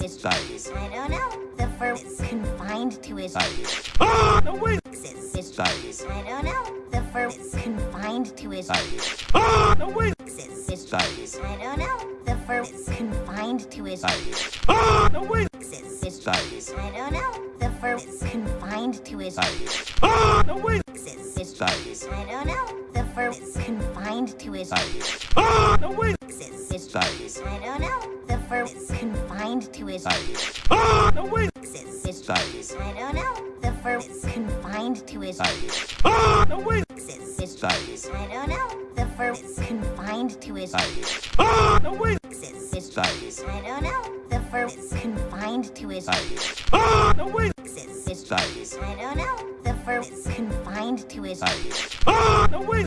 his Size. I don't know. The fur is confined to his Size. No way! his Size. I don't know. The fur is confined to his Size. No way! his Size. I don't know. The fur is confined to his Size. No way! his Size. I don't know. The fur is confined to his Size. No way! his Size. I don't know. The fur is confined to his Size. No way! his Size. I don't know. The fur is confined to his Size. No way! his Size. I don't know. The fur is confined to his Size. No way! his Size. I don't know. The fur is confined to his Size. No way! his Size. I don't know. The fur is confined to his Size. No way! his Size. I don't know. The fur is confined to his Size. No way!